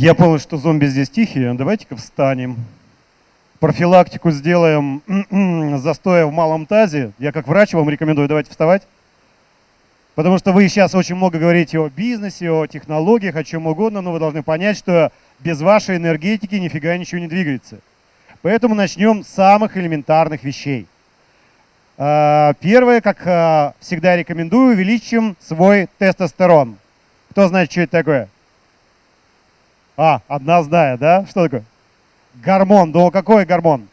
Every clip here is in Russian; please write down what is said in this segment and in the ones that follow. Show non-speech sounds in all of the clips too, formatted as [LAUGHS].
Я понял, что зомби здесь тихие. Давайте-ка встанем. Профилактику сделаем застоя в малом тазе. Я как врач вам рекомендую, давайте вставать. Потому что вы сейчас очень много говорите о бизнесе, о технологиях, о чем угодно, но вы должны понять, что без вашей энергетики нифига ничего не двигается. Поэтому начнем с самых элементарных вещей. А, первое, как а, всегда рекомендую, увеличим свой тестостерон. Кто знает, что это такое? А, одна знает, да? Что такое? Гормон. Да какой гормон?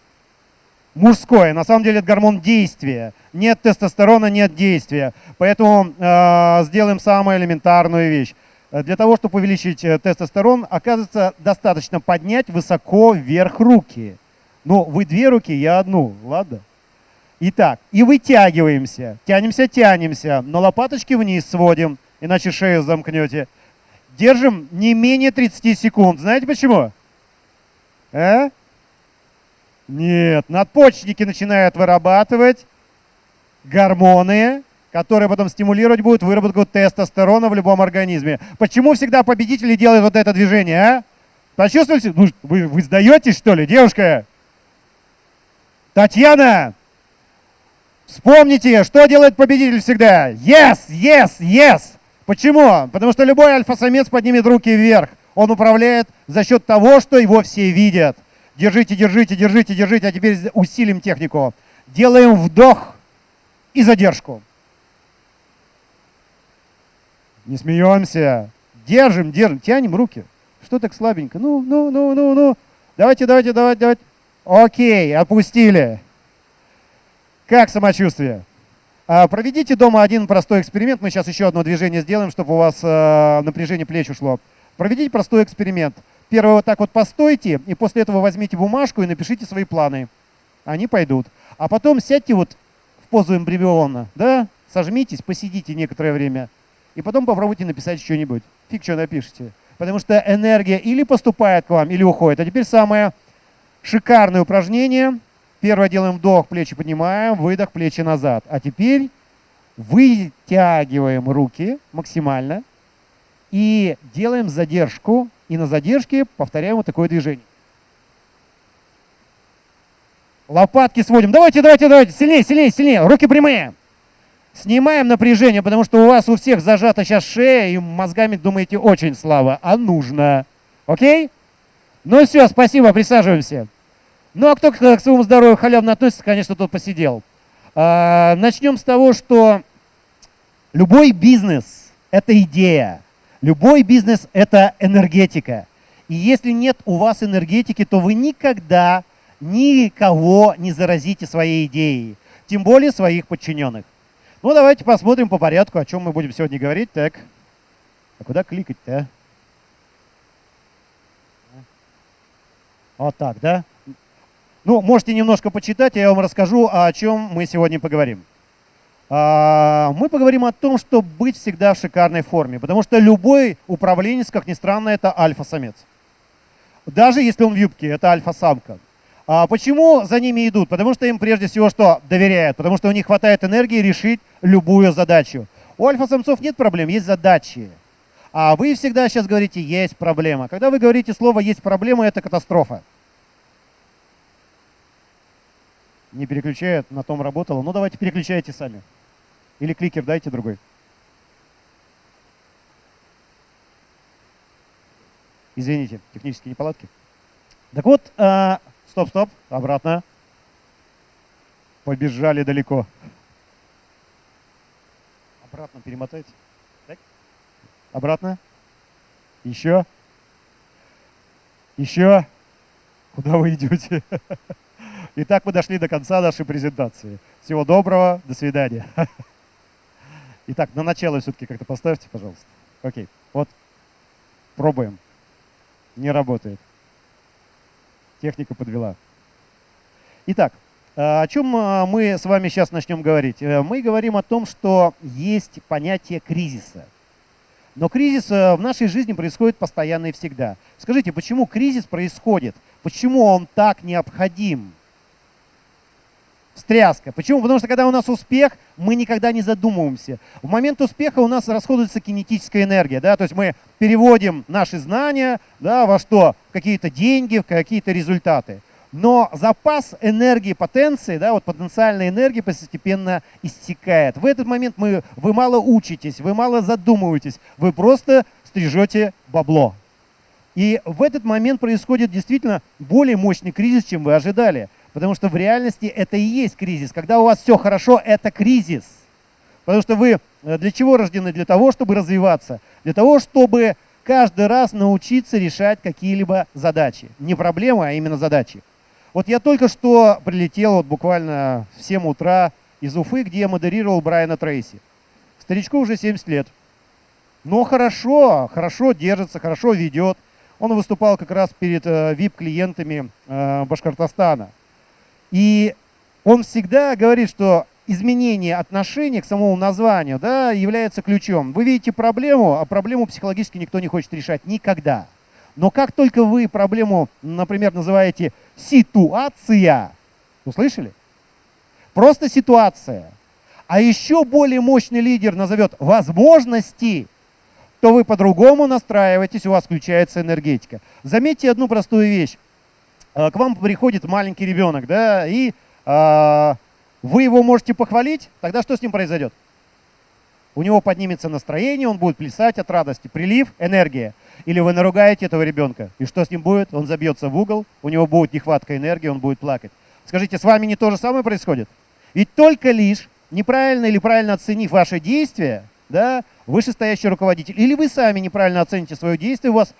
Мужской. На самом деле это гормон действия. Нет тестостерона, нет действия. Поэтому э, сделаем самую элементарную вещь. Для того, чтобы увеличить э, тестостерон, оказывается, достаточно поднять высоко вверх руки. Ну, вы две руки, я одну, ладно? Итак, и вытягиваемся. Тянемся, тянемся, но лопаточки вниз сводим, иначе шею замкнете. Держим не менее 30 секунд. Знаете почему? А? Нет, надпочечники начинают вырабатывать гормоны, которые потом стимулировать будут выработку тестостерона в любом организме. Почему всегда победители делают вот это движение, а? Почувствовали? Ну, вы, вы сдаетесь, что ли, девушка? Татьяна, вспомните, что делает победитель всегда? Yes, yes, yes. Почему? Потому что любой альфа-самец поднимет руки вверх. Он управляет за счет того, что его все видят. Держите, держите, держите, держите. А теперь усилим технику. Делаем вдох и задержку. Не смеемся. Держим, держим, тянем руки. Что так слабенько? Ну, ну, ну, ну, ну. Давайте, давайте, давайте, давайте. Окей, опустили. Как самочувствие? А, проведите дома один простой эксперимент. Мы сейчас еще одно движение сделаем, чтобы у вас э, напряжение плеч ушло. Проведите простой эксперимент. Первый вот так вот постойте, и после этого возьмите бумажку и напишите свои планы. Они пойдут. А потом сядьте вот в позу эмбриона, да, сожмитесь, посидите некоторое время, и потом попробуйте написать что-нибудь. Фиг что напишите. Потому что энергия или поступает к вам, или уходит. А теперь самое шикарное упражнение – Первое делаем вдох, плечи поднимаем, выдох, плечи назад. А теперь вытягиваем руки максимально и делаем задержку. И на задержке повторяем вот такое движение. Лопатки сводим. Давайте, давайте, давайте. Сильнее, сильнее, сильнее. Руки прямые. Снимаем напряжение, потому что у вас у всех зажата сейчас шея, и мозгами думаете очень слабо, а нужно. Окей? Ну все, спасибо, присаживаемся. Ну а кто к своему здоровью халявно относится, конечно, тот посидел. А, начнем с того, что любой бизнес – это идея. Любой бизнес – это энергетика. И если нет у вас энергетики, то вы никогда никого не заразите своей идеей, тем более своих подчиненных. Ну, давайте посмотрим по порядку, о чем мы будем сегодня говорить. Так, а куда кликать-то? А? Вот так, да? Ну, можете немножко почитать, я вам расскажу, о чем мы сегодня поговорим. А, мы поговорим о том, что быть всегда в шикарной форме, потому что любой управленец, как ни странно, это альфа-самец. Даже если он в юбке, это альфа-самка. А почему за ними идут? Потому что им прежде всего что? Доверяют, потому что у них хватает энергии решить любую задачу. У альфа-самцов нет проблем, есть задачи. А вы всегда сейчас говорите «есть проблема». Когда вы говорите слово «есть проблема», это катастрофа. Не переключает, на том работало. Ну давайте переключайте сами. Или кликер дайте другой. Извините, технические неполадки. Так вот, э, стоп, стоп, обратно. Побежали далеко. Обратно перемотайте. Так. Обратно. Еще. Еще. Куда вы идете? [LAUGHS] Итак, мы дошли до конца нашей презентации. Всего доброго, до свидания. [LAUGHS] Итак, на начало все-таки как-то поставьте, пожалуйста. Окей, вот пробуем. Не работает. Техника подвела. Итак, а, о чем а, мы с вами сейчас начнем говорить? Э, мы говорим о том, что есть понятие кризиса. Но кризис э, в нашей жизни происходит постоянно и всегда. Скажите, почему кризис происходит? Почему он так необходим? Встряска. Почему? Потому что когда у нас успех, мы никогда не задумываемся. В момент успеха у нас расходуется кинетическая энергия, да, то есть мы переводим наши знания, да, во что? Какие-то деньги, какие-то результаты. Но запас энергии, потенции, да, вот потенциальной энергии постепенно истекает. В этот момент мы, вы мало учитесь, вы мало задумываетесь, вы просто стрижете бабло. И в этот момент происходит действительно более мощный кризис, чем вы ожидали. Потому что в реальности это и есть кризис. Когда у вас все хорошо, это кризис. Потому что вы э, для чего рождены? Для того, чтобы развиваться. Для того, чтобы каждый раз научиться решать какие-либо задачи. Не проблемы, а именно задачи. Вот я только что прилетел вот буквально в 7 утра из Уфы, где я модерировал Брайана Трейси. Старичку уже 70 лет. Но хорошо, хорошо держится, хорошо ведет. Он выступал как раз перед VIP-клиентами э, э, Башкортостана. И он всегда говорит, что изменение отношения к самому названию да, является ключом. Вы видите проблему, а проблему психологически никто не хочет решать никогда. Но как только вы проблему, например, называете ситуация, услышали? Просто ситуация. А еще более мощный лидер назовет возможности, то вы по-другому настраиваетесь, у вас включается энергетика. Заметьте одну простую вещь. Э, к вам приходит маленький ребенок, да, и а, вы его можете похвалить, тогда что с ним произойдет? У него поднимется настроение, он будет плясать от радости. Прилив, энергия. Или вы наругаете этого ребенка, и что с ним будет? Он забьется в угол, у него будет нехватка энергии, он будет плакать. Скажите, с вами не то же самое происходит? Ведь только лишь неправильно или правильно оценив ваше действие, да, вышестоящий руководитель, или вы сами неправильно оцените свое действие, у вас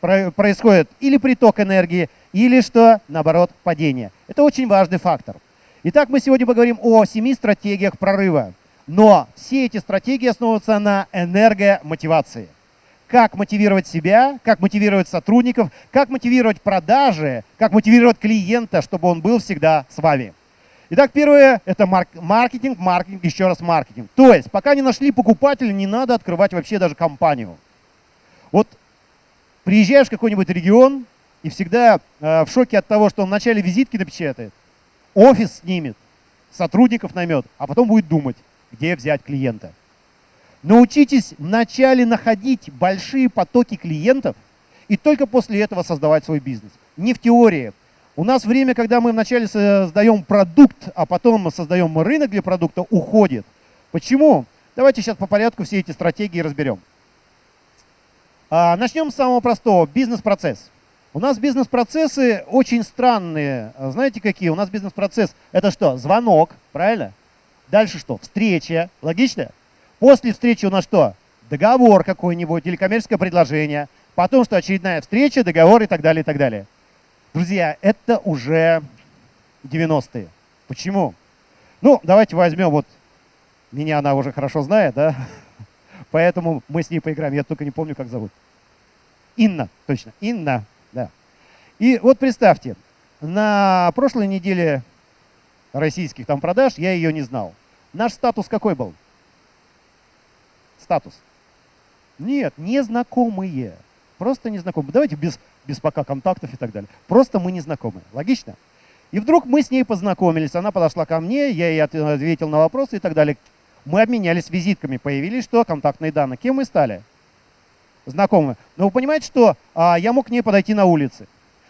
происходит или приток энергии, или что, наоборот, падение. Это очень важный фактор. Итак, мы сегодня поговорим о семи стратегиях прорыва. Но все эти стратегии основываются на энергомотивации. Как мотивировать себя, как мотивировать сотрудников, как мотивировать продажи, как мотивировать клиента, чтобы он был всегда с вами. Итак, первое – это маркетинг, маркетинг, еще раз маркетинг. То есть, пока не нашли покупателя, не надо открывать вообще даже компанию. Вот приезжаешь в какой-нибудь регион и всегда э, в шоке от того, что он вначале визитки напечатает, офис снимет, сотрудников наймет, а потом будет думать, где взять клиента. Научитесь вначале находить большие потоки клиентов и только после этого создавать свой бизнес. Не в теории. У нас время, когда мы вначале создаем продукт, а потом создаем рынок для продукта, уходит. Почему? Давайте сейчас по порядку все эти стратегии разберем. А, начнем с самого простого. Бизнес-процесс. У нас бизнес-процессы очень странные. Знаете, какие? У нас бизнес-процесс – это что? Звонок, правильно? Дальше что? Встреча. Логично? После встречи у нас что? Договор какой-нибудь или коммерческое предложение. Потом что? Очередная встреча, договор и так далее, и так далее. Друзья, это уже 90-е. Почему? Ну, давайте возьмем вот, меня она уже хорошо знает, да? Поэтому мы с ней поиграем. Я только не помню, как зовут. Инна, точно. Инна, да. И вот представьте, на прошлой неделе российских там продаж я ее не знал. Наш статус какой был? Статус. Нет, незнакомые. Просто незнакомые. Давайте без, без пока контактов и так далее. Просто мы незнакомые. Логично? И вдруг мы с ней познакомились. Она подошла ко мне, я ей ответил на вопросы и так далее. Мы обменялись визитками, появились что? Контактные данные. Кем мы стали? Знакомы. Но вы понимаете, что а, я мог к ней подойти на улице.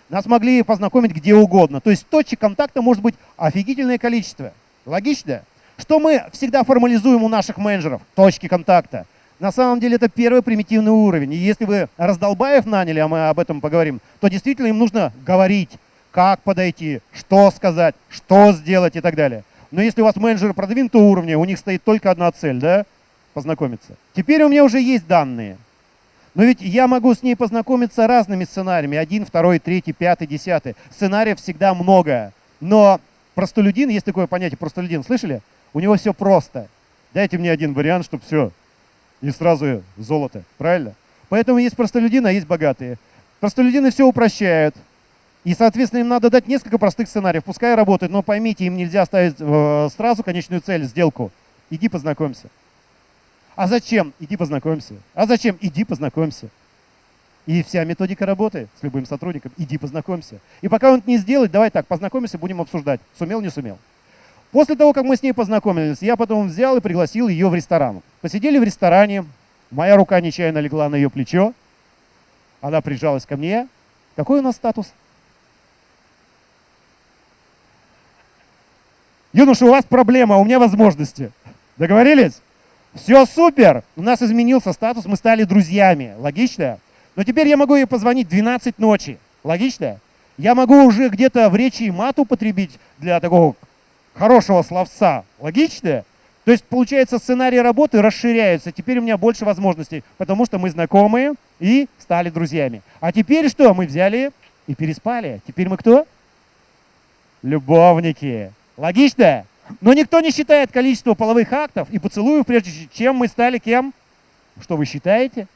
Нас могли познакомить где угодно. То есть точек контакта может быть офигительное количество. Логично? Что мы всегда формализуем у наших менеджеров? Точки контакта. На самом деле это первый примитивный уровень. И если вы раздолбаев наняли, а мы об этом поговорим, то действительно им нужно говорить, как подойти, что сказать, что сделать и так далее. Но если у вас менеджеры продвинутого уровня, у них стоит только одна цель, да, познакомиться. Теперь у меня уже есть данные. Но ведь я могу с ней познакомиться разными сценариями. Один, второй, третий, пятый, десятый. Сценариев всегда много. Но простолюдин, есть такое понятие простолюдин, слышали? У него все просто. Дайте мне один вариант, чтобы все. И сразу золото. Правильно? Поэтому есть простолюдины, а есть богатые. Простолюдины все упрощают. И, соответственно, им надо дать несколько простых сценариев. Пускай работают, но поймите, им нельзя ставить э, сразу конечную цель, сделку. Иди познакомься. А зачем? Иди познакомься. А зачем? Иди познакомься. И вся методика работы с любым сотрудником. Иди познакомься. И пока он это не сделает, давай так, познакомимся, будем обсуждать. Сумел, не сумел. После того, как мы с ней познакомились, я потом взял и пригласил ее в ресторан. Посидели в ресторане, моя рука нечаянно легла на ее плечо, она прижалась ко мне. Какой у нас статус? Юноша, у вас проблема, у меня возможности. Договорились? Все супер! У нас изменился статус, мы стали друзьями. Логично? Но теперь я могу ей позвонить 12 ночи. Логично? Я могу уже где-то в речи и мат употребить для такого хорошего словца. Логично? То есть, получается, сценарий работы расширяется. Теперь у меня больше возможностей, потому что мы знакомые и стали друзьями. А теперь что? Мы взяли и переспали. Теперь мы кто? Любовники. Логично? Но никто не считает количество половых актов и поцелуев, прежде чем мы стали кем? Что вы считаете?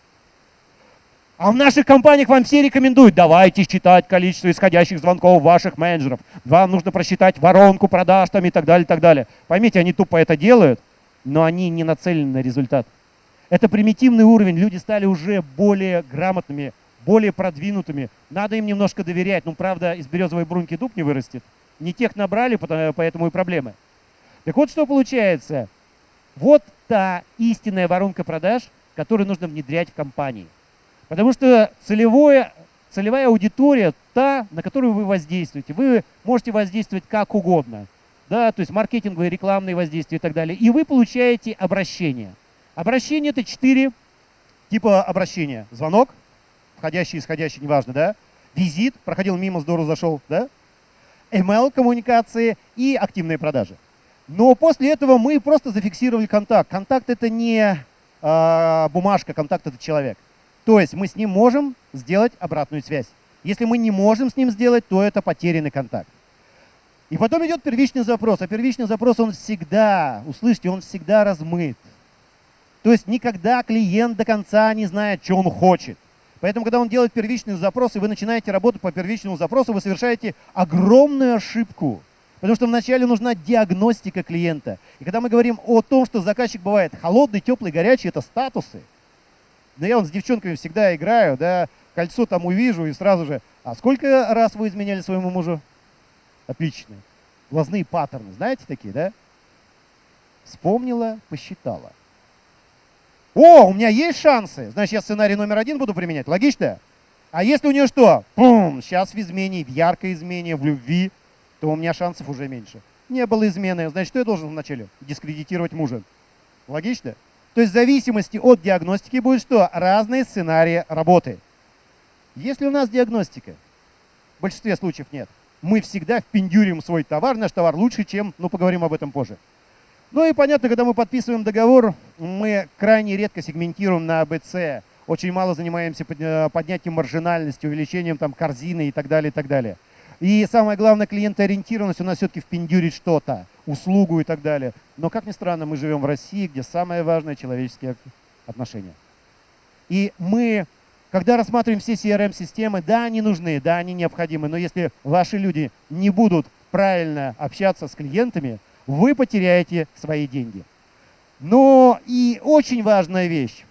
А в наших компаниях вам все рекомендуют, давайте считать количество исходящих звонков ваших менеджеров. Вам нужно просчитать воронку продаж там и так далее, и так далее. Поймите, они тупо это делают, но они не нацелены на результат. Это примитивный уровень, люди стали уже более грамотными, более продвинутыми. Надо им немножко доверять. Ну, правда, из березовой бруньки дуб не вырастет. Не тех набрали, поэтому и проблемы. Так вот, что получается. Вот та истинная воронка продаж, которую нужно внедрять в компании. Потому что целевое, целевая аудитория та, на которую вы воздействуете. Вы можете воздействовать как угодно. Да, то есть маркетинговые, рекламные воздействия и так далее. И вы получаете обращение. Обращение – это четыре типа обращения. Звонок, входящий, исходящий, неважно, да? Визит, проходил мимо, здорово зашел, да? Email-коммуникации и активные продажи. Но после этого мы просто зафиксировали контакт. Контакт – это не э, бумажка, контакт – это человек. То есть мы с ним можем сделать обратную связь. Если мы не можем с ним сделать, то это потерянный контакт. И потом идет первичный запрос. А первичный запрос, он всегда, услышьте, он всегда размыт. То есть никогда клиент до конца не знает, что он хочет. Поэтому, когда он делает первичный запрос, и вы начинаете работать по первичному запросу, вы совершаете огромную ошибку. Потому что вначале нужна диагностика клиента. И когда мы говорим о том, что заказчик бывает холодный, теплый, горячий, это статусы. Да я он с девчонками всегда играю, да, кольцо там увижу и сразу же, а сколько раз вы изменяли своему мужу? Отлично. Глазные паттерны, знаете такие, да? Вспомнила, посчитала. О, у меня есть шансы. Значит, я сценарий номер один буду применять. Логично? А если у нее что? Пум, сейчас в измене, в яркой измене, в любви, то у меня шансов уже меньше. Не было измены. Значит, что я должен вначале? Дискредитировать мужа. Логично? То есть в зависимости от диагностики будет что? Разные сценарии работы. Если у нас диагностика, в большинстве случаев нет, мы всегда впендюрим свой товар, наш товар лучше, чем, ну поговорим об этом позже. Ну и понятно, когда мы подписываем договор, мы крайне редко сегментируем на АБЦ, очень мало занимаемся поднятием маржинальности, увеличением там корзины и так далее, и так далее. И самое главное, клиентоориентированность у нас все-таки впендюрить что-то, услугу и так далее. Но, как ни странно, мы живем в России, где самое важное – человеческие отношения. И мы, когда рассматриваем все CRM-системы, да, они нужны, да, они необходимы, но если ваши люди не будут правильно общаться с клиентами, вы потеряете свои деньги. Но и очень важная вещь.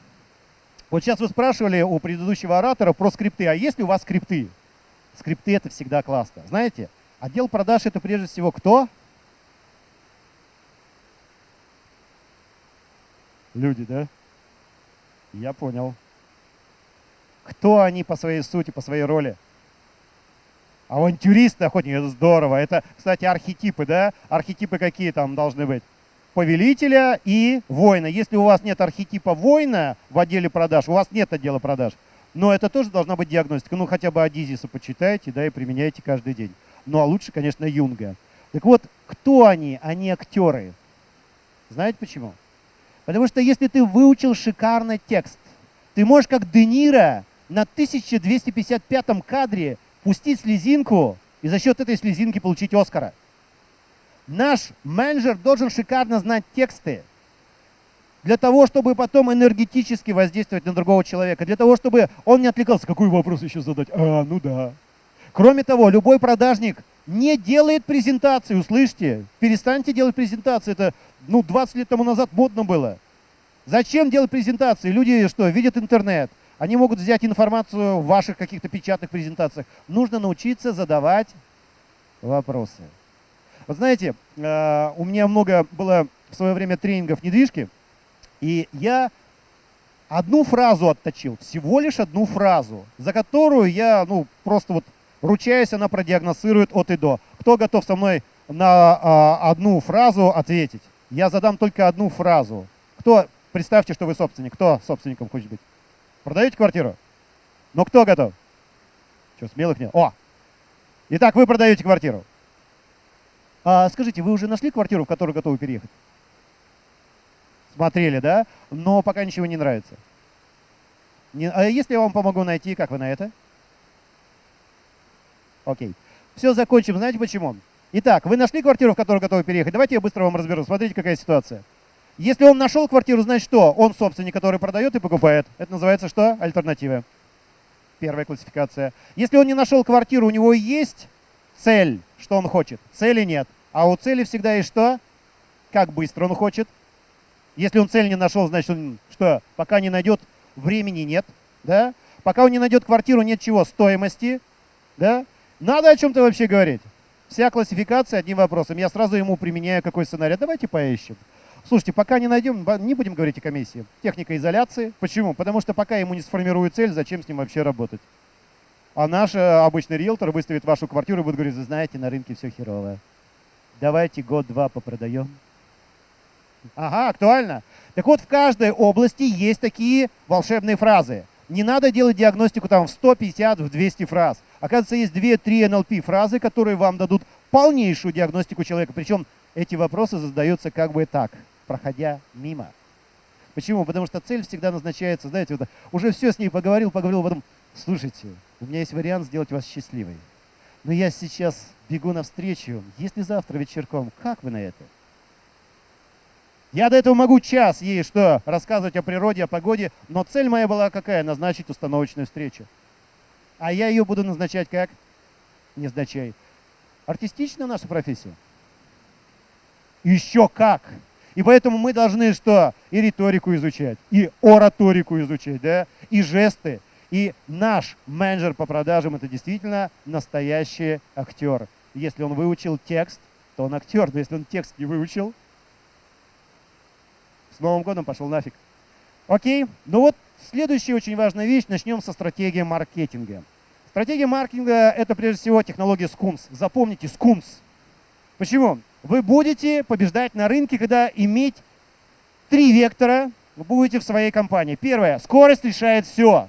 Вот сейчас вы спрашивали у предыдущего оратора про скрипты. А есть ли у вас скрипты? Скрипты это всегда классно. Знаете, отдел продаж это прежде всего кто? Люди, да? Я понял. Кто они по своей сути, по своей роли? Авантюристы, охотники, это здорово. Это, кстати, архетипы, да? Архетипы какие там должны быть? Повелителя и воина. Если у вас нет архетипа воина в отделе продаж, у вас нет отдела продаж, но это тоже должна быть диагностика. Ну, хотя бы Адизиса почитайте, да, и применяйте каждый день. Ну, а лучше, конечно, Юнга. Так вот, кто они? Они актеры. Знаете почему? Потому что если ты выучил шикарный текст, ты можешь как Де Ниро на 1255 кадре пустить слезинку и за счет этой слезинки получить Оскара. Наш менеджер должен шикарно знать тексты, для того, чтобы потом энергетически воздействовать на другого человека, для того, чтобы он не отвлекался, какой вопрос еще задать? А, ну да. Кроме того, любой продажник не делает презентации, услышьте, перестаньте делать презентации, это ну, 20 лет тому назад модно было. Зачем делать презентации? Люди что, видят интернет, они могут взять информацию в ваших каких-то печатных презентациях. Нужно научиться задавать вопросы. Вот знаете, э, у меня много было в свое время тренингов недвижки, и я одну фразу отточил, всего лишь одну фразу, за которую я, ну, просто вот ручаюсь, она продиагностирует от и до. Кто готов со мной на а, одну фразу ответить? Я задам только одну фразу. Кто, представьте, что вы собственник, кто собственником хочет быть? Продаете квартиру? Ну, кто готов? Что, смелых нет? О! Итак, вы продаете квартиру. А, скажите, вы уже нашли квартиру, в которую готовы переехать? Смотрели, да? Но пока ничего не нравится. Не, а если я вам помогу найти, как вы на это? Окей. Все, закончим. Знаете почему? Итак, вы нашли квартиру, в которую готовы переехать? Давайте я быстро вам разберу. Смотрите, какая ситуация. Если он нашел квартиру, значит что? Он собственник, который продает и покупает. Это называется что? Альтернатива. Первая классификация. Если он не нашел квартиру, у него есть цель, что он хочет. Цели нет. А у цели всегда есть что? Как быстро он хочет. Если он цель не нашел, значит он что? Пока не найдет, времени нет. Да? Пока он не найдет квартиру, нет чего? Стоимости. Да? Надо о чем-то вообще говорить. Вся классификация одним вопросом. Я сразу ему применяю какой сценарий. Давайте поищем. Слушайте, пока не найдем, не будем говорить о комиссии. Техника изоляции. Почему? Потому что пока ему не сформируют цель, зачем с ним вообще работать? А наш э, обычный риэлтор выставит вашу квартиру и будет говорить, знаете, на рынке все херово. Давайте год-два попродаем. Ага, актуально. Так вот, в каждой области есть такие волшебные фразы. Не надо делать диагностику там в 150, в 200 фраз. Оказывается, есть 2-3 NLP фразы, которые вам дадут полнейшую диагностику человека. Причем эти вопросы задаются как бы так, проходя мимо. Почему? Потому что цель всегда назначается, знаете, вот, уже все с ней поговорил, поговорил, потом, слушайте, у меня есть вариант сделать вас счастливой. Но я сейчас бегу навстречу, если завтра вечерком, как вы на это? Я до этого могу час ей что, рассказывать о природе, о погоде, но цель моя была какая? Назначить установочную встречу. А я ее буду назначать как? Незначай. Артистична наша профессия? Еще как! И поэтому мы должны что? И риторику изучать, и ораторику изучать, да? и жесты. И наш менеджер по продажам это действительно настоящий актер. Если он выучил текст, то он актер. Но если он текст не выучил, с Новым годом пошел нафиг. Окей, ну вот следующая очень важная вещь. Начнем со стратегии маркетинга. Стратегия маркетинга – это прежде всего технология скунс. Запомните, скунс. Почему? Вы будете побеждать на рынке, когда иметь три вектора вы будете в своей компании. Первое. Скорость решает все.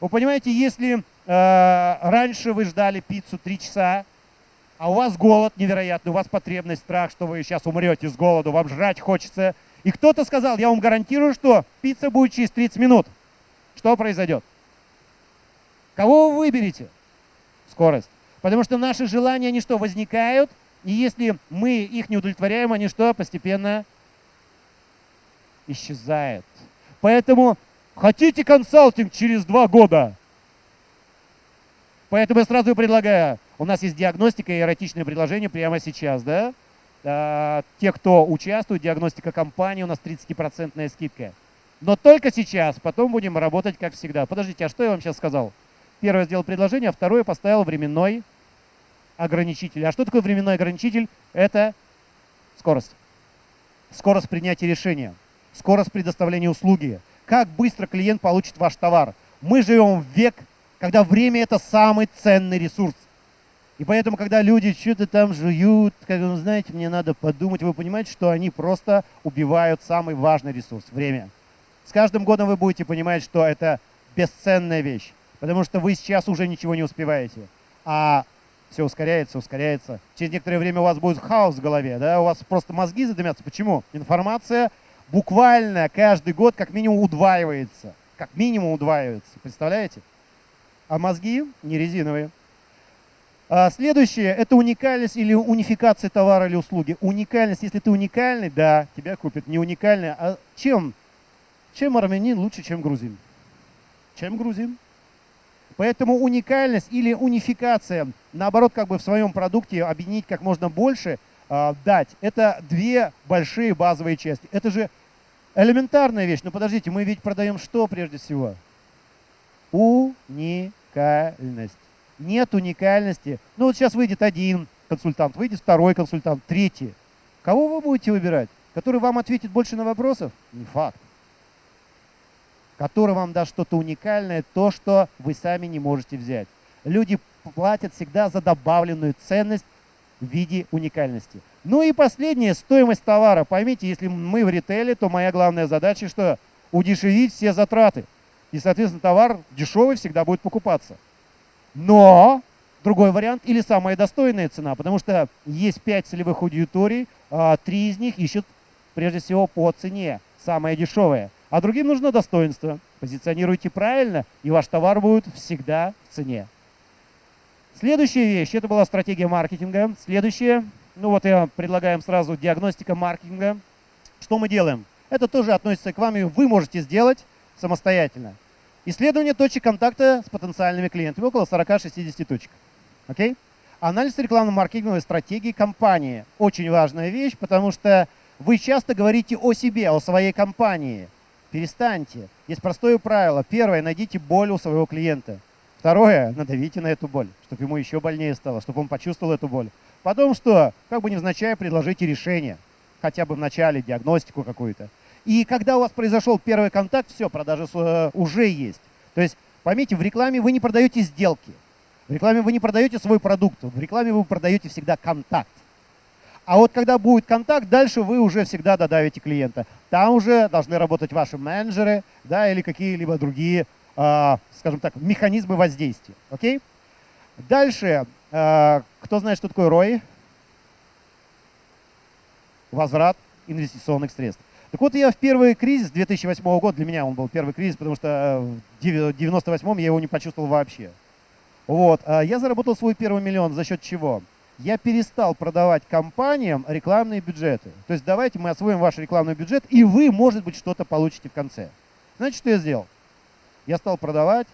Вы понимаете, если э, раньше вы ждали пиццу три часа, а у вас голод невероятный, у вас потребность, страх, что вы сейчас умрете с голоду, вам жрать хочется – и кто-то сказал, я вам гарантирую, что пицца будет через 30 минут. Что произойдет? Кого вы выберете? Скорость. Потому что наши желания, они что, возникают, и если мы их не удовлетворяем, они что, постепенно исчезают. Поэтому хотите консалтинг через два года? Поэтому я сразу предлагаю, у нас есть диагностика и эротичное предложение прямо сейчас, да? Э, те, кто участвует, диагностика компании, у нас 30% скидка. Но только сейчас, потом будем работать как всегда. Подождите, а что я вам сейчас сказал? Первое сделал предложение, а второе поставил временной ограничитель. А что такое временной ограничитель? Это скорость. Скорость принятия решения, скорость предоставления услуги. Как быстро клиент получит ваш товар. Мы живем в век, когда время – это самый ценный ресурс. И поэтому, когда люди что-то там жуют, как вы знаете, мне надо подумать, вы понимаете, что они просто убивают самый важный ресурс – время. С каждым годом вы будете понимать, что это бесценная вещь, потому что вы сейчас уже ничего не успеваете. А все ускоряется, ускоряется. Через некоторое время у вас будет хаос в голове, да, у вас просто мозги задымятся. Почему? Информация буквально каждый год как минимум удваивается. Как минимум удваивается, представляете? А мозги не резиновые. А следующее – это уникальность или унификация товара или услуги. Уникальность, если ты уникальный, да, тебя купят. Не уникальный, а чем? Чем армянин лучше, чем грузин? Чем грузин? Поэтому уникальность или унификация, наоборот, как бы в своем продукте объединить как можно больше, э, дать. Это две большие базовые части. Это же элементарная вещь. Но подождите, мы ведь продаем что прежде всего? Уникальность нет уникальности. Ну вот сейчас выйдет один, консультант, выйдет второй консультант, третий. Кого вы будете выбирать? Который вам ответит больше на вопросов? Не факт. Который вам даст что-то уникальное, то, что вы сами не можете взять. Люди платят всегда за добавленную ценность в виде уникальности. Ну и последнее, стоимость товара. Поймите, если мы в ритейле, то моя главная задача что? Удешевить все затраты. И, соответственно, товар дешевый всегда будет покупаться. Но другой вариант или самая достойная цена, потому что есть пять целевых аудиторий, а три из них ищут прежде всего по цене, самое дешевое. А другим нужно достоинство. Позиционируйте правильно, и ваш товар будет всегда в цене. Следующая вещь, это была стратегия маркетинга. Следующее, ну вот я предлагаем сразу диагностика маркетинга. Что мы делаем? Это тоже относится к вам, и вы можете сделать самостоятельно. Исследование точек контакта с потенциальными клиентами, около 40-60 точек. Окей? Анализ рекламно-маркетинговой стратегии компании. Очень важная вещь, потому что вы часто говорите о себе, о своей компании. Перестаньте. Есть простое правило. Первое, найдите боль у своего клиента. Второе, надавите на эту боль, чтобы ему еще больнее стало, чтобы он почувствовал эту боль. Потом что? Как бы невзначай предложите решение. Хотя бы в начале диагностику какую-то. И когда у вас произошел первый контакт, все, продажи э, уже есть. То есть, поймите, в рекламе вы не продаете сделки. В рекламе вы не продаете свой продукт. В рекламе вы продаете всегда контакт. А вот когда будет контакт, дальше вы уже всегда додавите клиента. Там уже должны работать ваши менеджеры да, или какие-либо другие, э, скажем так, механизмы воздействия. Окей? Дальше, э, кто знает, что такое ROI? Возврат инвестиционных средств. Так вот, я в первый кризис 2008 года, для меня он был первый кризис, потому что в 98 я его не почувствовал вообще. Вот, а я заработал свой первый миллион за счет чего? Я перестал продавать компаниям рекламные бюджеты. То есть давайте мы освоим ваш рекламный бюджет, и вы, может быть, что-то получите в конце. Знаете, что я сделал? Я стал продавать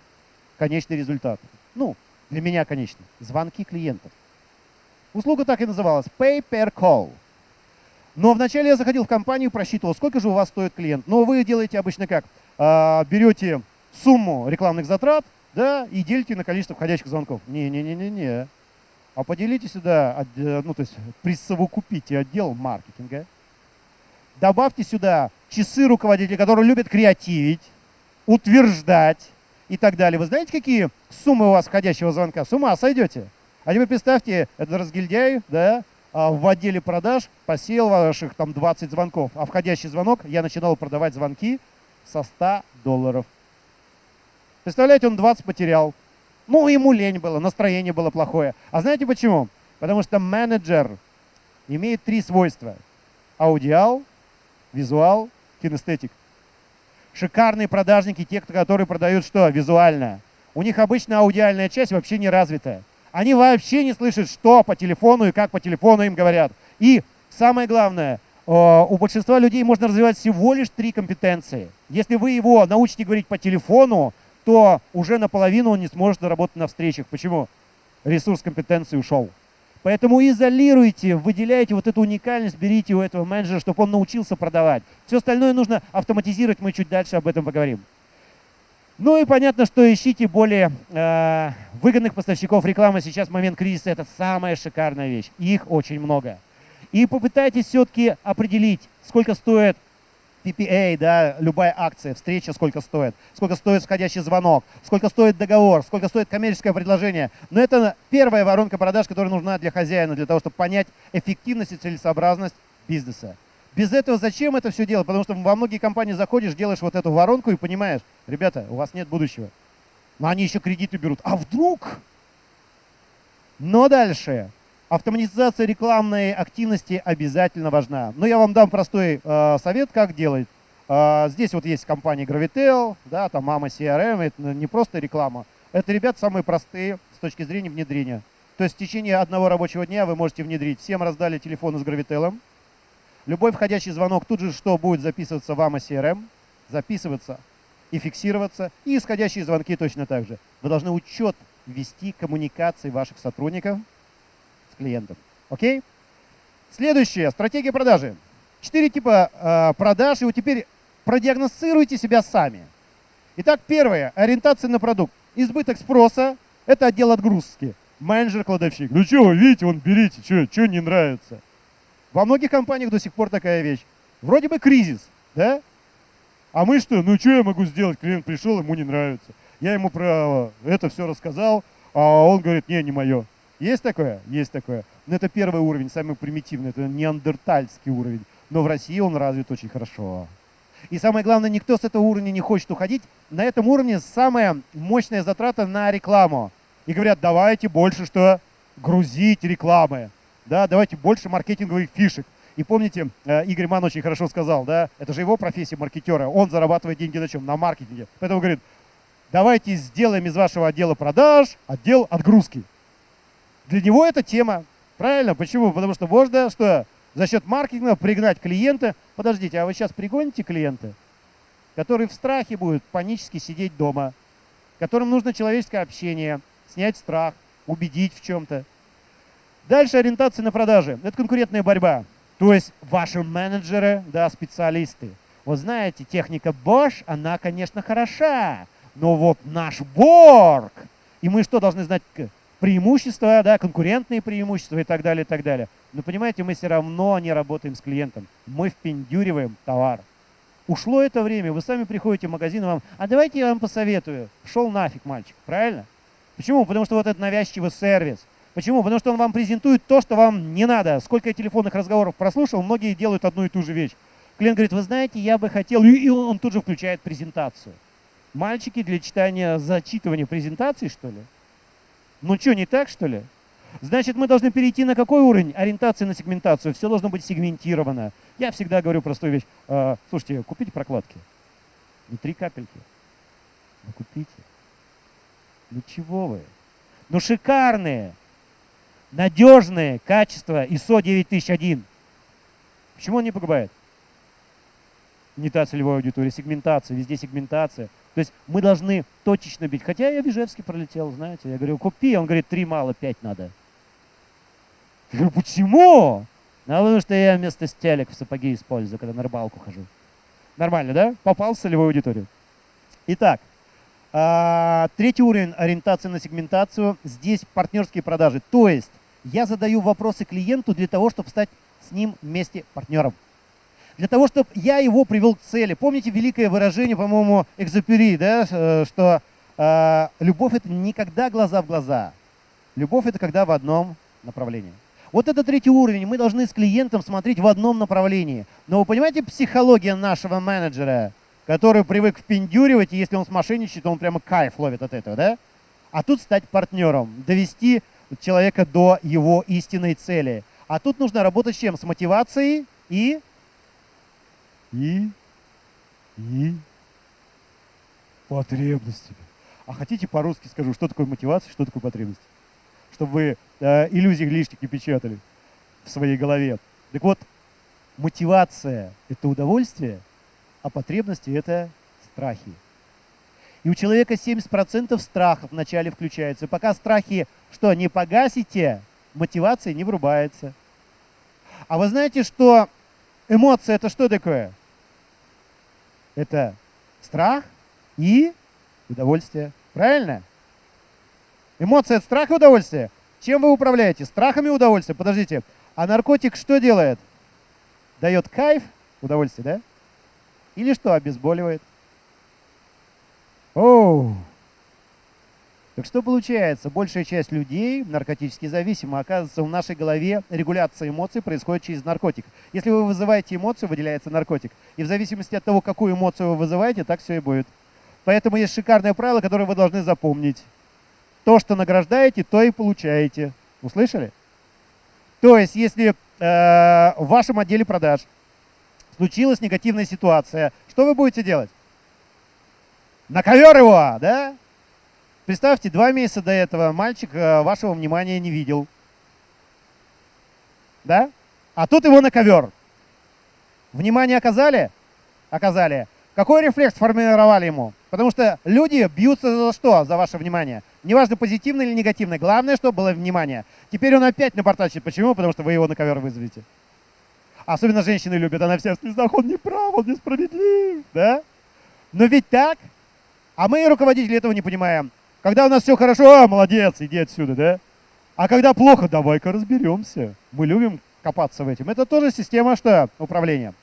конечный результат. Ну, для меня, конечно, звонки клиентов. Услуга так и называлась – Pay Per Call – но вначале я заходил в компанию, просчитывал, сколько же у вас стоит клиент. Но вы делаете обычно как? А, берете сумму рекламных затрат да, и делите на количество входящих звонков. Не-не-не-не-не. А поделите сюда, э, ну то есть присовокупите отдел маркетинга. Добавьте сюда часы руководителя, которые любят креативить, утверждать и так далее. Вы знаете, какие суммы у вас входящего звонка? С ума сойдете. А теперь представьте, это разгильдяй, да, а, в отделе продаж посеял ваших там 20 звонков, а входящий звонок я начинал продавать звонки со 100 долларов. Представляете, он 20 потерял. Ну, ему лень было, настроение было плохое. А знаете почему? Потому что менеджер имеет три свойства. Аудиал, визуал, кинестетик. Шикарные продажники, те, которые продают что? Визуально. У них обычно аудиальная часть вообще не развитая. Они вообще не слышат, что по телефону и как по телефону им говорят. И самое главное, э, у большинства людей можно развивать всего лишь три компетенции. Если вы его научите говорить по телефону, то уже наполовину он не сможет работать на встречах. Почему? Ресурс компетенции ушел. Поэтому изолируйте, выделяйте вот эту уникальность, берите у этого менеджера, чтобы он научился продавать. Все остальное нужно автоматизировать, мы чуть дальше об этом поговорим. Ну и понятно, что ищите более э, выгодных поставщиков рекламы. Сейчас момент кризиса это самая шикарная вещь. Их очень много. И попытайтесь все-таки определить, сколько стоит PPA, да, любая акция, встреча, сколько стоит, сколько стоит входящий звонок, сколько стоит договор, сколько стоит коммерческое предложение. Но это первая воронка продаж, которая нужна для хозяина, для того, чтобы понять эффективность и целесообразность бизнеса. Без этого зачем это все делать? Потому что во многие компании заходишь, делаешь вот эту воронку и понимаешь, ребята, у вас нет будущего. Но они еще кредиты берут. А вдруг? Но дальше. Автоматизация рекламной активности обязательно важна. Но я вам дам простой э, совет, как делать. Э, здесь вот есть компания Gravitel, да, там Mama CRM, это не просто реклама. Это ребята самые простые с точки зрения внедрения. То есть в течение одного рабочего дня вы можете внедрить. Всем раздали телефоны с Gravitel, Любой входящий звонок тут же что будет записываться в AMA CRM, записываться и фиксироваться. И исходящие звонки точно так же. Вы должны учет вести коммуникации ваших сотрудников с клиентом. Окей? Следующее. Стратегия продажи. Четыре типа э, продаж. И вот теперь продиагностируйте себя сами. Итак, первое. Ориентация на продукт. Избыток спроса – это отдел отгрузки. Менеджер-кладовщик. Ну что вы видите, вон берите, что не нравится. Во многих компаниях до сих пор такая вещь. Вроде бы кризис, да? А мы что? Ну что я могу сделать? Клиент пришел, ему не нравится. Я ему про это все рассказал, а он говорит, не, не мое. Есть такое? Есть такое. Но это первый уровень, самый примитивный, это неандертальский уровень. Но в России он развит очень хорошо. И самое главное, никто с этого уровня не хочет уходить. На этом уровне самая мощная затрата на рекламу. И говорят, давайте больше что грузить рекламы. Да, давайте больше маркетинговых фишек. И помните, э, Игорь Ман очень хорошо сказал, да, это же его профессия маркетера. Он зарабатывает деньги на чем? На маркетинге. Поэтому говорит, давайте сделаем из вашего отдела продаж отдел отгрузки. Для него это тема. Правильно? Почему? Потому что можно что? За счет маркетинга пригнать клиента. Подождите, а вы сейчас пригоните клиента, который в страхе будет панически сидеть дома, которым нужно человеческое общение, снять страх, убедить в чем-то. Дальше ориентация на продажи. Это конкурентная борьба. То есть ваши менеджеры, да, специалисты. Вот знаете, техника Bosch, она, конечно, хороша, но вот наш Борг, и мы что должны знать? Преимущества, да, конкурентные преимущества и так далее, и так далее. Но понимаете, мы все равно не работаем с клиентом. Мы впендюриваем товар. Ушло это время, вы сами приходите в магазин, вам, а давайте я вам посоветую. Шел нафиг, мальчик, правильно? Почему? Потому что вот этот навязчивый сервис. Почему? Потому что он вам презентует то, что вам не надо. Сколько я телефонных разговоров прослушал, многие делают одну и ту же вещь. Клиент говорит, вы знаете, я бы хотел, и он тут же включает презентацию. Мальчики для читания, зачитывания презентации, что ли? Ну что, не так, что ли? Значит, мы должны перейти на какой уровень? Ориентации на сегментацию. Все должно быть сегментировано. Я всегда говорю простую вещь. Э, слушайте, купите прокладки. Ну, три капельки. Ну, купите. Ну, чего вы? Ну, шикарные, надежные качества ISO 9001. Почему он не погибает? Не та целевая аудитория, сегментация, везде сегментация. То есть мы должны точечно бить. Хотя я в Ижевске пролетел, знаете. Я говорю, купи. Он говорит, три мало, пять надо. Я говорю, почему? Ну, потому что я вместо стелек в сапоги использую, когда на рыбалку хожу. Нормально, да? Попал в целевую аудиторию. Итак, а, третий уровень ориентации на сегментацию. Здесь партнерские продажи. То есть я задаю вопросы клиенту для того, чтобы стать с ним вместе партнером для того, чтобы я его привел к цели. Помните великое выражение, по-моему, Экзопери, да, э, что э, любовь — это никогда глаза в глаза. Любовь — это когда в одном направлении. Вот это третий уровень. Мы должны с клиентом смотреть в одном направлении. Но вы понимаете психология нашего менеджера, который привык впендюривать, и если он смошенничает, то он прямо кайф ловит от этого, да? А тут стать партнером, довести человека до его истинной цели. А тут нужно работать с чем? С мотивацией и и, и потребностями. А хотите по-русски скажу, что такое мотивация, что такое потребность? Чтобы вы э, иллюзий лишних не печатали в своей голове. Так вот, мотивация – это удовольствие, а потребности – это страхи. И у человека 70% страхов вначале включается. Пока страхи, что, не погасите, мотивация не врубается. А вы знаете, что эмоция – это что такое? Это страх и удовольствие. Правильно? Эмоция – это страх и удовольствие. Чем вы управляете? Страхами и удовольствием. Подождите. А наркотик что делает? Дает кайф, удовольствие, да? Или что, обезболивает? Оу! Так что получается? Большая часть людей наркотически зависимы. Оказывается, в нашей голове регуляция эмоций происходит через наркотик. Если вы вызываете эмоцию, выделяется наркотик. И в зависимости от того, какую эмоцию вы вызываете, так все и будет. Поэтому есть шикарное правило, которое вы должны запомнить. То, что награждаете, то и получаете. Услышали? То есть, если э, в вашем отделе продаж случилась негативная ситуация, что вы будете делать? На ковер его, да? Представьте, два месяца до этого мальчик э, вашего внимания не видел. Да? А тут его на ковер. Внимание оказали? Оказали. Какой рефлекс формировали ему? Потому что люди бьются за что? За ваше внимание. Неважно, позитивное или негативное. Главное, чтобы было внимание. Теперь он опять напортачит. Почему? Потому что вы его на ковер вызовете. Особенно женщины любят. Она вся в слезах. Он не прав, он несправедлив. Да? Но ведь так. А мы, руководители, этого не понимаем. Когда у нас все хорошо, а, молодец, иди отсюда, да? А когда плохо, давай-ка разберемся. Мы любим копаться в этом. Это тоже система что? Управления.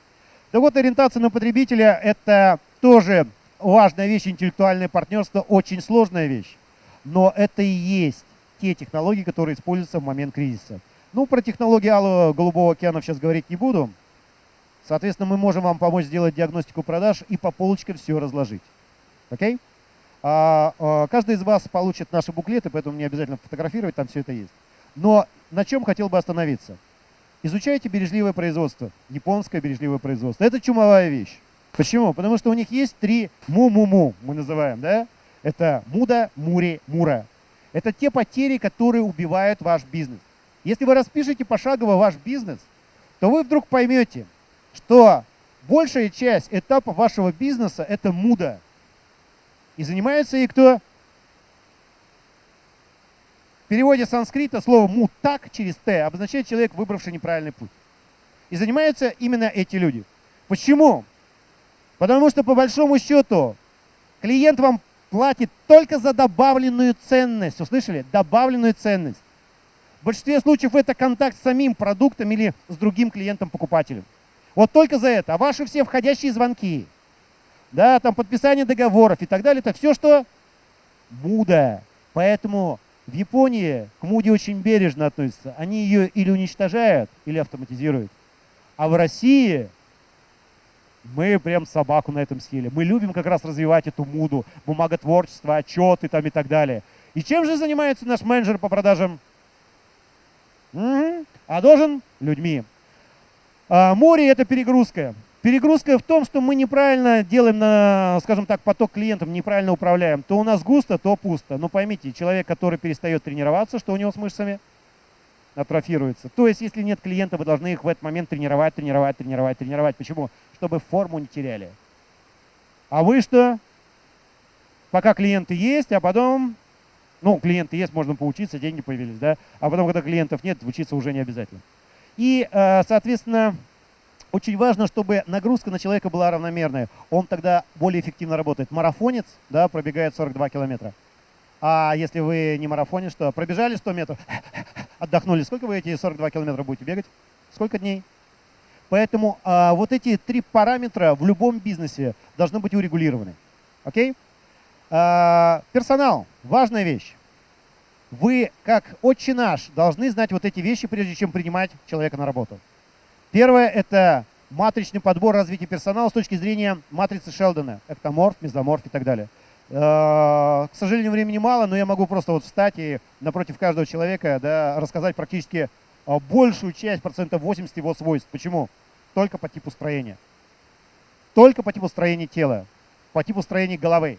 Так вот, ориентация на потребителя – это тоже важная вещь, интеллектуальное партнерство, очень сложная вещь. Но это и есть те технологии, которые используются в момент кризиса. Ну, про технологии Алого Голубого океана сейчас говорить не буду. Соответственно, мы можем вам помочь сделать диагностику продаж и по полочкам все разложить. Окей? А, каждый из вас получит наши буклеты, поэтому не обязательно фотографировать, там все это есть. Но на чем хотел бы остановиться? Изучайте бережливое производство, японское бережливое производство. Это чумовая вещь. Почему? Потому что у них есть три му-му-му, мы называем, да? Это муда, мури, мура. Это те потери, которые убивают ваш бизнес. Если вы распишете пошагово ваш бизнес, то вы вдруг поймете, что большая часть этапа вашего бизнеса – это муда. И занимается ей кто? В переводе санскрита слово «мутак» через «т» обозначает человек, выбравший неправильный путь. И занимаются именно эти люди. Почему? Потому что по большому счету клиент вам платит только за добавленную ценность. Услышали? Добавленную ценность. В большинстве случаев это контакт с самим продуктом или с другим клиентом-покупателем. Вот только за это. А ваши все входящие звонки, да, там подписание договоров и так далее, это все, что муда. Поэтому в Японии к муде очень бережно относятся. Они ее или уничтожают, или автоматизируют. А в России мы прям собаку на этом съели. Мы любим как раз развивать эту муду, бумаготворчество, отчеты там и так далее. И чем же занимается наш менеджер по продажам? Угу. А должен людьми. А, море – это перегрузка. Перегрузка в том, что мы неправильно делаем, на, скажем так, поток клиентов, неправильно управляем. То у нас густо, то пусто. Но поймите, человек, который перестает тренироваться, что у него с мышцами? Атрофируется. То есть, если нет клиента, вы должны их в этот момент тренировать, тренировать, тренировать, тренировать. Почему? Чтобы форму не теряли. А вы что? Пока клиенты есть, а потом ну, клиенты есть, можно поучиться, деньги появились, да. А потом, когда клиентов нет, учиться уже не обязательно. И, э, соответственно, очень важно, чтобы нагрузка на человека была равномерная. Он тогда более эффективно работает. Марафонец, да, пробегает 42 километра. А если вы не марафонец, что пробежали 100 метров, [LAUGHS] отдохнули. Сколько вы эти 42 километра будете бегать? Сколько дней? Поэтому а, вот эти три параметра в любом бизнесе должны быть урегулированы. Окей? А, персонал – важная вещь. Вы, как отче наш, должны знать вот эти вещи, прежде чем принимать человека на работу. Первое – это матричный подбор развития персонала с точки зрения матрицы Шелдона. Эктоморф, мезоморф и так далее. А, к сожалению, времени мало, но я могу просто вот встать и напротив каждого человека да, рассказать практически а, большую часть, процентов 80 его свойств. Почему? Только по типу строения. Только по типу строения тела, по типу строения головы.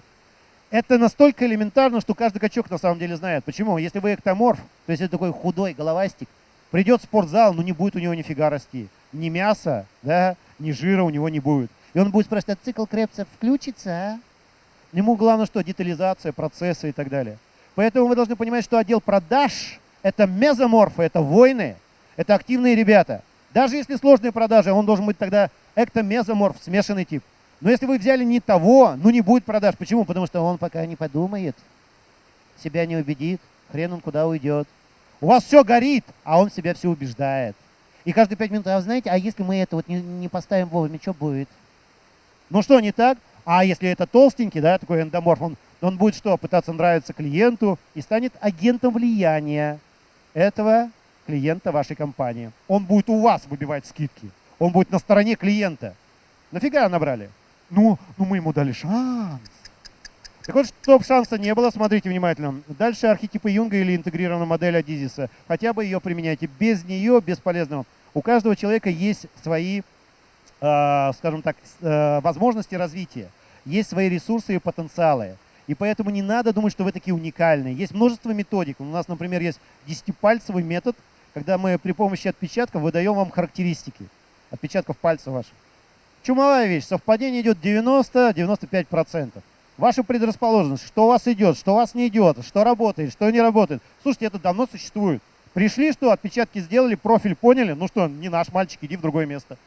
Это настолько элементарно, что каждый качок на самом деле знает. Почему? Если вы эктоморф, то есть это такой худой головастик, придет в спортзал, но не будет у него нифига расти. Ни мяса, да, ни жира у него не будет. И он будет спрашивать, а цикл Крепса включится, а? Ему главное что? Детализация, процессы и так далее. Поэтому вы должны понимать, что отдел продаж – это мезоморфы, это войны, это активные ребята. Даже если сложные продажи, он должен быть тогда эктомезоморф, смешанный тип. Но если вы взяли не того, ну не будет продаж. Почему? Потому что он пока не подумает, себя не убедит, хрен он куда уйдет. У вас все горит, а он себя все убеждает. И каждые пять минут, а вы знаете, а если мы это вот не, не поставим вовремя, что будет? Ну что, не так? А если это толстенький, да, такой эндоморф, он, он будет что, пытаться нравиться клиенту и станет агентом влияния этого клиента вашей компании. Он будет у вас выбивать скидки. Он будет на стороне клиента. Нафига набрали? Ну, ну мы ему дали шанс. Так вот, чтобы шанса не было, смотрите внимательно. Дальше архетипы Юнга или интегрированная модель Адизиса. Хотя бы ее применяйте. Без нее бесполезно. У каждого человека есть свои, э, скажем так, э, возможности развития. Есть свои ресурсы и потенциалы. И поэтому не надо думать, что вы такие уникальные. Есть множество методик. У нас, например, есть десятипальцевый метод, когда мы при помощи отпечатков выдаем вам характеристики отпечатков пальцев ваших. Чумовая вещь. Совпадение идет 90-95%. Ваша предрасположенность, что у вас идет, что у вас не идет, что работает, что не работает. Слушайте, это давно существует. Пришли, что отпечатки сделали, профиль поняли, ну что, не наш мальчик, иди в другое место.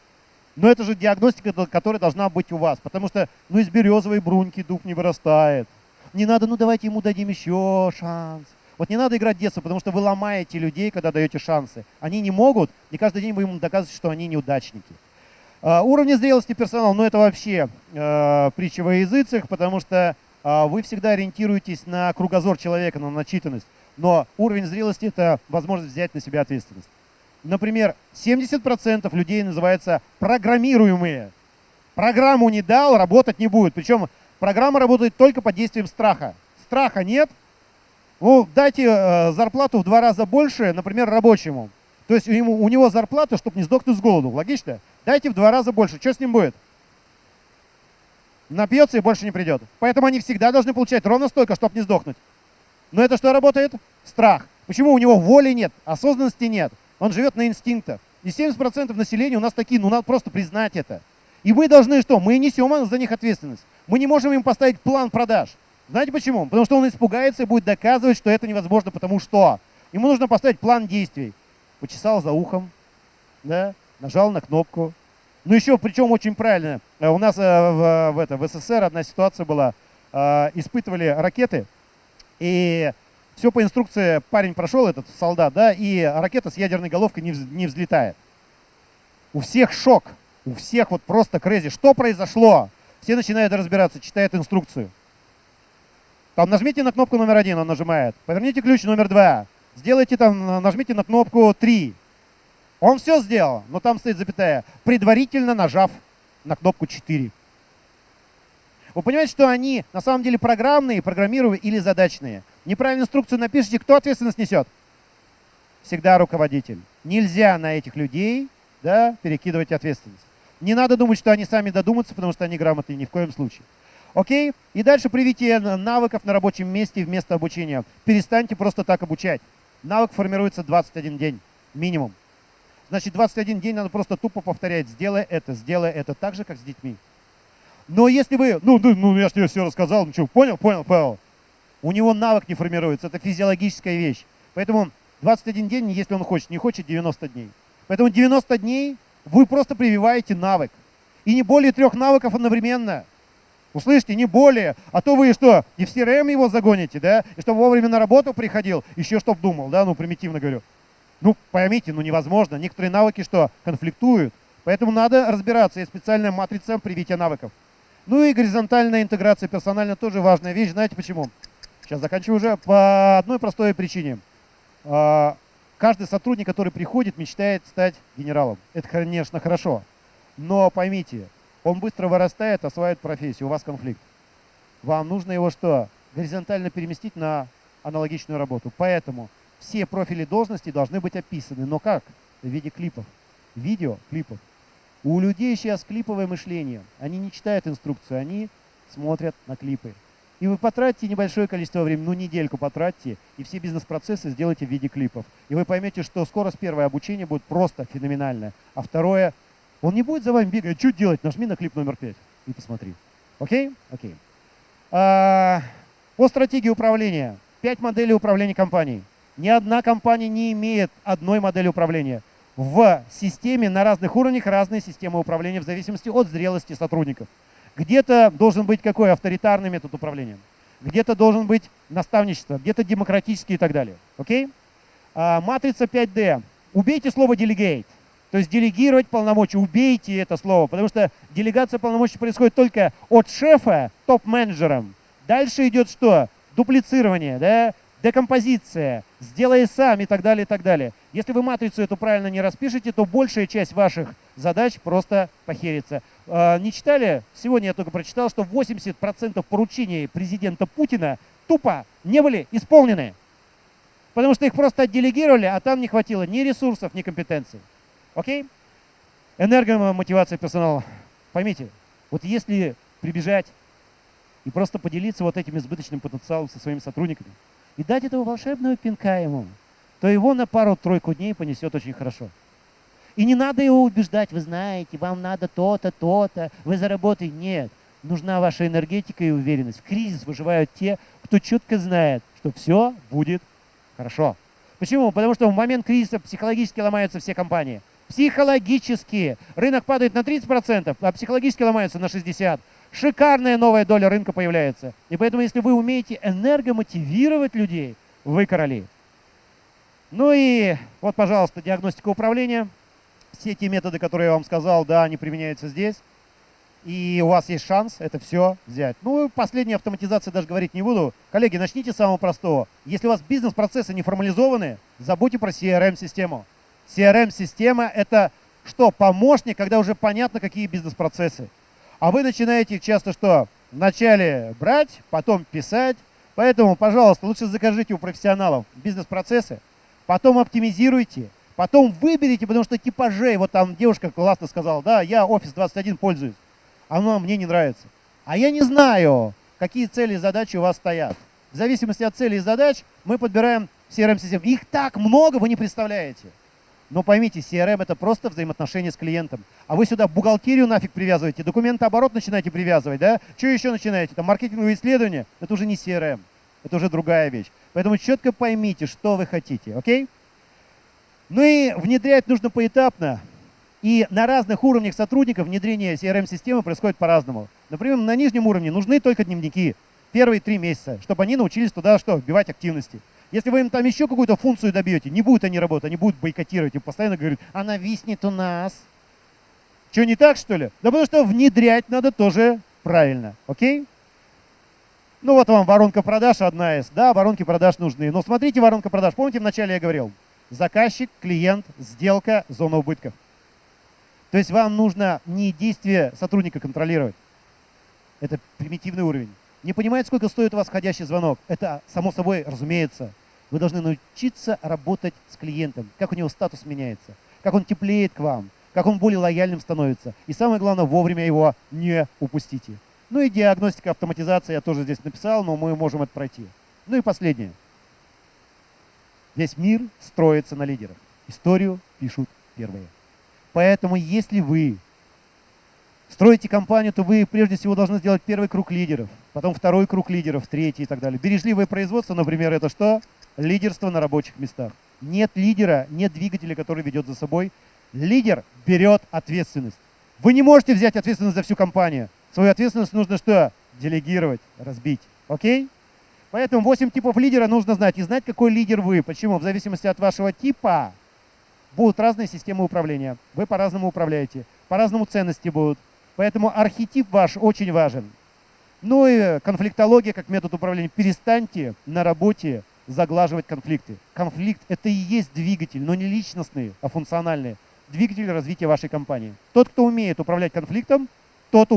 Но это же диагностика, которая должна быть у вас, потому что ну из березовой бруньки дуб не вырастает. Не надо, ну давайте ему дадим еще шанс. Вот не надо играть детство, потому что вы ломаете людей, когда даете шансы. Они не могут, и каждый день вы им доказываете, что они неудачники. Uh, уровни зрелости персонала, ну это вообще uh, притча во языцах, потому что uh, вы всегда ориентируетесь на кругозор человека, на начитанность. Но уровень зрелости – это возможность взять на себя ответственность. Например, 70% людей называются программируемые. Программу не дал, работать не будет. Причем программа работает только под действием страха. Страха нет. Ну, дайте э, зарплату в два раза больше, например, рабочему. То есть ему, у него зарплата, чтобы не сдохнуть с голоду. Логично? Дайте в два раза больше. Что с ним будет? Напьется и больше не придет. Поэтому они всегда должны получать ровно столько, чтобы не сдохнуть. Но это что работает? Страх. Почему у него воли нет, осознанности нет? Он живет на инстинктах. И 70% населения у нас такие, ну надо просто признать это. И мы должны что? Мы несем за них ответственность. Мы не можем им поставить план продаж. Знаете почему? Потому что он испугается и будет доказывать, что это невозможно, потому что ему нужно поставить план действий. Почесал за ухом, да, нажал на кнопку. Ну еще, причем очень правильно. Э, у нас э, в, в, это, в СССР одна ситуация была. Э, испытывали ракеты, и все по инструкции парень прошел, этот солдат, да, и ракета с ядерной головкой не, не взлетает. У всех шок, у всех вот просто крейзи. Что произошло? Все начинают разбираться, читают инструкцию. Там нажмите на кнопку номер один, он нажимает. Поверните ключ номер два. Сделайте там, нажмите на кнопку три. Он все сделал, но там стоит запятая, предварительно нажав на кнопку 4. Вы понимаете, что они на самом деле программные, программируемые или задачные. Неправильную инструкцию напишите, кто ответственность несет? Всегда руководитель. Нельзя на этих людей да, перекидывать ответственность. Не надо думать, что они сами додумаются, потому что они грамотные, ни в коем случае. Окей? И дальше привитие навыков на рабочем месте вместо обучения. Перестаньте просто так обучать. Навык формируется 21 день, минимум. Значит, 21 день надо просто тупо повторять. Сделай это, сделай это, так же, как с детьми. Но если вы, ну, ну, ну я же тебе все рассказал, ну что, понял, понял, понял. У него навык не формируется, это физиологическая вещь. Поэтому 21 день, если он хочет, не хочет 90 дней. Поэтому 90 дней вы просто прививаете навык. И не более трех навыков одновременно. Услышите, не более. А то вы что, и в CRM его загоните, да? И чтобы вовремя на работу приходил, еще чтоб думал, да? Ну, примитивно говорю. Ну, поймите, ну невозможно. Некоторые навыки что, конфликтуют. Поэтому надо разбираться. Есть специальная матрица привития навыков. Ну и горизонтальная интеграция персонально тоже важная вещь. Знаете почему? Сейчас заканчиваю уже. По одной простой причине. А, каждый сотрудник, который приходит, мечтает стать генералом. Это, конечно, хорошо. Но поймите, он быстро вырастает, осваивает профессию, у вас конфликт. Вам нужно его что? Горизонтально переместить на аналогичную работу. Поэтому все профили должности должны быть описаны. Но как? В виде клипов. Видео, клипов. У людей сейчас клиповое мышление. Они не читают инструкцию, они смотрят на клипы. И вы потратите небольшое количество времени, ну недельку потратьте, и все бизнес-процессы сделайте в виде клипов. И вы поймете, что скорость первое обучение будет просто феноменальное. А второе, он не будет за вами бегать, что делать, нажми на клип номер 5 и посмотри. Окей? Окей. А, по стратегии управления. Пять моделей управления компанией. Ни одна компания не имеет одной модели управления в системе на разных уровнях разные системы управления в зависимости от зрелости сотрудников. Где-то должен быть какой авторитарный метод управления, где-то должен быть наставничество, где-то демократический и так далее. Окей? А, матрица 5D. Убейте слово delegate. То есть делегировать полномочия, убейте это слово, потому что делегация полномочий происходит только от шефа топ-менеджером. Дальше идет что? Дуплицирование, да? Декомпозиция, сделай сам и так далее, и так далее. Если вы матрицу эту правильно не распишете, то большая часть ваших задач просто похерится. А, не читали? Сегодня я только прочитал, что 80% поручений президента Путина тупо не были исполнены. Потому что их просто отделегировали, а там не хватило ни ресурсов, ни компетенций. Окей? Энергомотивация персонала. Поймите, вот если прибежать и просто поделиться вот этим избыточным потенциалом со своими сотрудниками, и дать этого волшебного пинка ему, то его на пару-тройку дней понесет очень хорошо. И не надо его убеждать, вы знаете, вам надо то-то, то-то, вы заработаете. Нет, нужна ваша энергетика и уверенность. В кризис выживают те, кто четко знает, что все будет хорошо. Почему? Потому что в момент кризиса психологически ломаются все компании. Психологически. Рынок падает на 30%, а психологически ломается на 60% шикарная новая доля рынка появляется. И поэтому, если вы умеете энергомотивировать людей, вы короли. Ну и вот, пожалуйста, диагностика управления. Все те методы, которые я вам сказал, да, они применяются здесь. И у вас есть шанс это все взять. Ну, последняя автоматизация даже говорить не буду. Коллеги, начните с самого простого. Если у вас бизнес-процессы не формализованы, забудьте про CRM-систему. CRM-система — это что? Помощник, когда уже понятно, какие бизнес-процессы. А вы начинаете часто что? Вначале брать, потом писать. Поэтому, пожалуйста, лучше закажите у профессионалов бизнес-процессы, потом оптимизируйте, потом выберите, потому что типажей, вот там девушка классно сказала, да, я Office 21 пользуюсь, оно мне не нравится. А я не знаю, какие цели и задачи у вас стоят. В зависимости от целей и задач мы подбираем CRM-систему. Их так много, вы не представляете. Но поймите, CRM это просто взаимоотношения с клиентом. А вы сюда бухгалтерию нафиг привязываете, документооборот начинаете привязывать, да? Что еще начинаете? Там маркетинговые исследования? Это уже не CRM, это уже другая вещь. Поэтому четко поймите, что вы хотите, окей? Ну и внедрять нужно поэтапно. И на разных уровнях сотрудников внедрение CRM-системы происходит по-разному. Например, на нижнем уровне нужны только дневники первые три месяца, чтобы они научились туда что, вбивать активности. Если вы им там еще какую-то функцию добьете, не будут они работать, они будут бойкотировать и постоянно говорят, она виснет у нас. Что, не так, что ли? Да потому что внедрять надо тоже правильно, окей? Ну вот вам воронка продаж одна из. Да, воронки продаж нужны. Но смотрите воронка продаж. Помните, вначале я говорил? Заказчик, клиент, сделка, зона убытков. То есть вам нужно не действие сотрудника контролировать. Это примитивный уровень. Не понимаете, сколько стоит у вас входящий звонок? Это само собой разумеется. Вы должны научиться работать с клиентом, как у него статус меняется, как он теплеет к вам, как он более лояльным становится. И самое главное, вовремя его не упустите. Ну и диагностика, автоматизация я тоже здесь написал, но мы можем это пройти. Ну и последнее. Весь мир строится на лидерах. Историю пишут первые. Поэтому если вы строите компанию, то вы прежде всего должны сделать первый круг лидеров, потом второй круг лидеров, третий и так далее. Бережливое производство, например, это что? Лидерство на рабочих местах. Нет лидера, нет двигателя, который ведет за собой. Лидер берет ответственность. Вы не можете взять ответственность за всю компанию. Свою ответственность нужно что? Делегировать, разбить. Окей? Поэтому 8 типов лидера нужно знать. И знать, какой лидер вы. Почему? В зависимости от вашего типа будут разные системы управления. Вы по-разному управляете. По-разному ценности будут. Поэтому архетип ваш очень важен. Ну и конфликтология как метод управления. Перестаньте на работе заглаживать конфликты. Конфликт – это и есть двигатель, но не личностный, а функциональный. Двигатель развития вашей компании. Тот, кто умеет управлять конфликтом, тот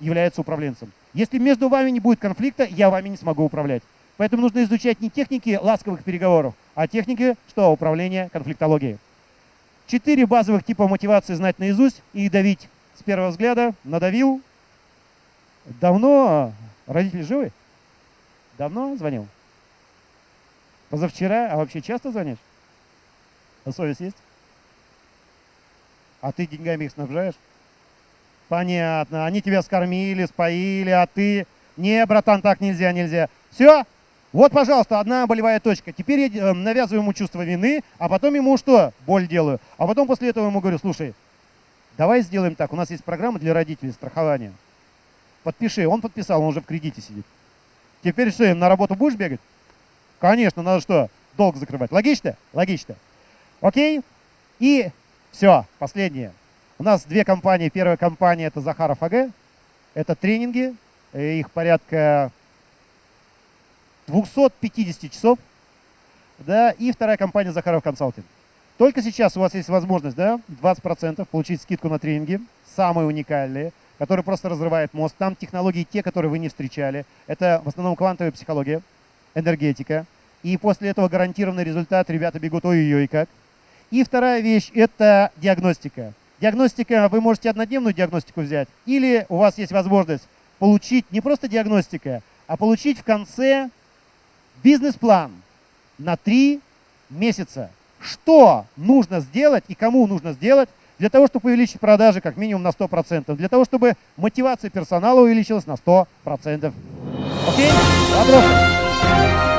является управленцем. Если между вами не будет конфликта, я вами не смогу управлять. Поэтому нужно изучать не техники ласковых переговоров, а техники что? Управления конфликтологией. Четыре базовых типа мотивации знать наизусть и давить с первого взгляда, надавил. Давно родители живы? Давно звонил? Позавчера, а вообще часто звонишь? А совесть есть? А ты деньгами их снабжаешь? Понятно. Они тебя скормили, споили, а ты... Не, братан, так нельзя, нельзя. Все? Вот, пожалуйста, одна болевая точка. Теперь я э, навязываю ему чувство вины, а потом ему что? Боль делаю. А потом после этого ему говорю, слушай, Давай сделаем так. У нас есть программа для родителей страхования. Подпиши. Он подписал, он уже в кредите сидит. Теперь что, на работу будешь бегать? Конечно, надо что? Долг закрывать. Логично? Логично. Окей? И все, последнее. У нас две компании. Первая компания это Захаров АГ. Это тренинги. Их порядка 250 часов. Да, и вторая компания Захаров Консалтинг. Только сейчас у вас есть возможность, да, 20% получить скидку на тренинги, самые уникальные, которые просто разрывают мозг. Там технологии те, которые вы не встречали. Это в основном квантовая психология, энергетика. И после этого гарантированный результат, ребята бегут ой-ой-ой как. И вторая вещь – это диагностика. Диагностика, вы можете однодневную диагностику взять, или у вас есть возможность получить не просто диагностика, а получить в конце бизнес-план на три месяца что нужно сделать и кому нужно сделать для того, чтобы увеличить продажи как минимум на 100%, для того, чтобы мотивация персонала увеличилась на 100%. Окей? Вопросы? Música